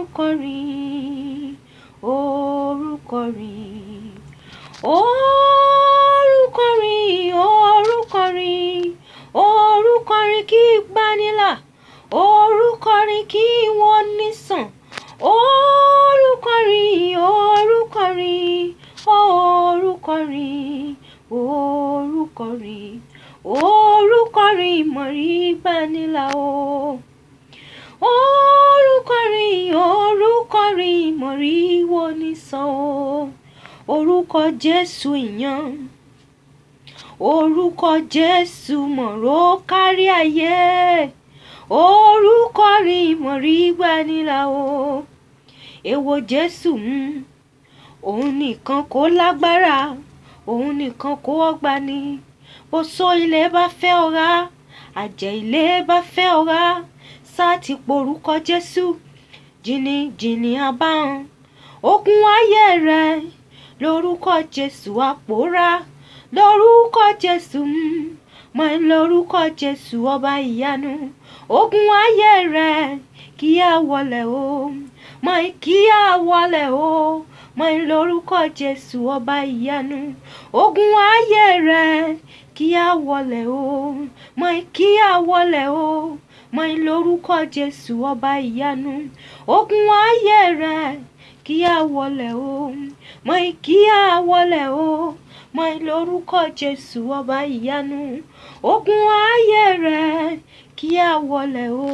orúkọ rí orúkọ rí orúkọ rí orúkọ rí orúkọ rí kí gbanilà orúkọ rí kí wọ́n nísàn orúkọ rí orúkọ rí orúkọ rí orúkọ rí orúkọ rí mọ̀rí gbanilà o. mo rí wò ní sàn o orúkọ Jésù ìyàn orúkọ Jésù mọ̀rọ̀ kárí ayé orúkọ rí mọ̀rí gbanila o èwo Jésù mú òun nìkan kó lágbára òun nìkan kó ọgbà ni bó so ilé bá fẹ́ ọ̀rá àjẹ́ ilé bá fẹ́ ọ̀rá sáà ti porúkọ Jésù. jìnnìjìnnì abáhùn ogun ayé rẹ lórúkọ jésù àpòórá lórúkọ jésù mọ lórúkọ jésù ọba ìyanu ogun ayé rẹ kí á wọlẹ̀ o mọ kí á wọlẹ̀ o mọ lórúkọ jésù ọba ìyanu ogun ayé rẹ kí á wọlẹ̀ o mọ kí á wọlé o. mọ ìlórúkọ jésù ọba ìyanu ogun ayé rẹ kí a wọlé o mọ kí a wọlé o mọ ìlórúkọ jésù ọba ìyanu ogun ayé rẹ kí a wọlé o.